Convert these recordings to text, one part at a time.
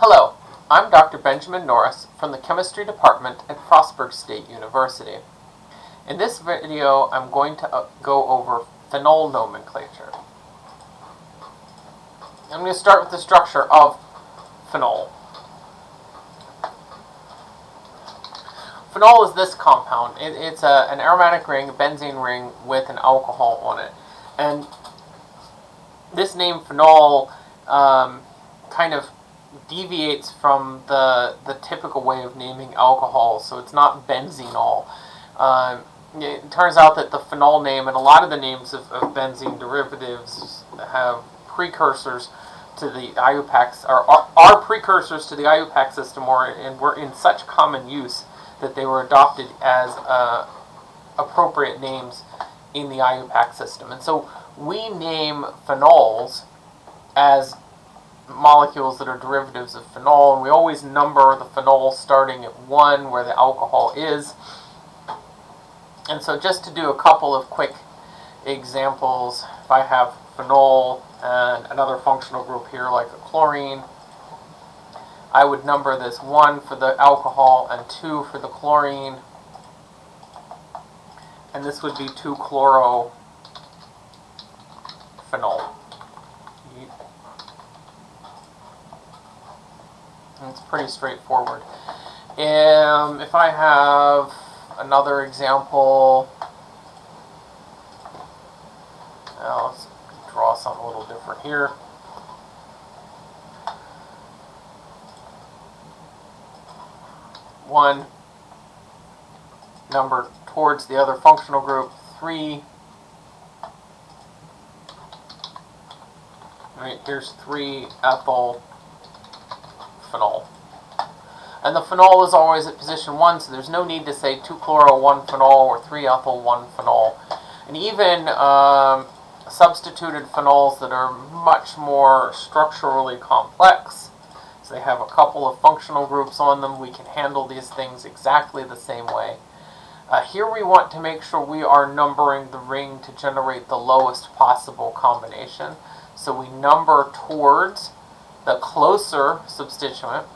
Hello, I'm Dr. Benjamin Norris from the Chemistry Department at Frostburg State University. In this video, I'm going to uh, go over phenol nomenclature. I'm going to start with the structure of phenol. Phenol is this compound. It, it's a, an aromatic ring, a benzene ring, with an alcohol on it. And this name phenol um, kind of deviates from the the typical way of naming alcohol, so it's not benzenol. Uh, it turns out that the phenol name and a lot of the names of, of benzene derivatives have precursors to the IUPAC, are, are, precursors to the IUPAC system, or and were in such common use that they were adopted as uh, appropriate names in the IUPAC system. And so we name phenols as molecules that are derivatives of phenol, and we always number the phenol starting at 1 where the alcohol is. And so just to do a couple of quick examples, if I have phenol and another functional group here like a chlorine, I would number this 1 for the alcohol and 2 for the chlorine. And this would be 2-chlorophenol. It's pretty straightforward. Um, if I have another example, now let's draw something a little different here. One number towards the other functional group, three. All right, here's three ethyl phenol. And the phenol is always at position 1, so there's no need to say 2-chloro, 1-phenol, or 3-ethyl, 1-phenol. And even um, substituted phenols that are much more structurally complex, so they have a couple of functional groups on them, we can handle these things exactly the same way. Uh, here we want to make sure we are numbering the ring to generate the lowest possible combination. So we number towards the closer substituent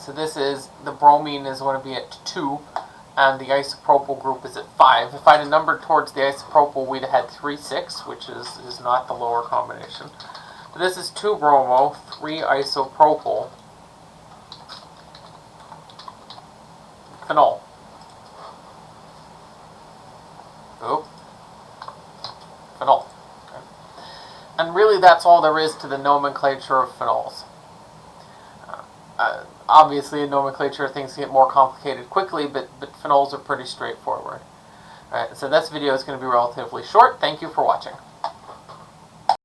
So this is, the bromine is going to be at 2, and the isopropyl group is at 5. If I had have numbered towards the isopropyl, we'd have had 3, 6, which is, is not the lower combination. But this is 2 bromo, 3 isopropyl, phenol. Oh, phenol. Okay. And really that's all there is to the nomenclature of phenols. Uh, uh, obviously in nomenclature things get more complicated quickly, but, but phenols are pretty straightforward. Alright, so this video is going to be relatively short. Thank you for watching.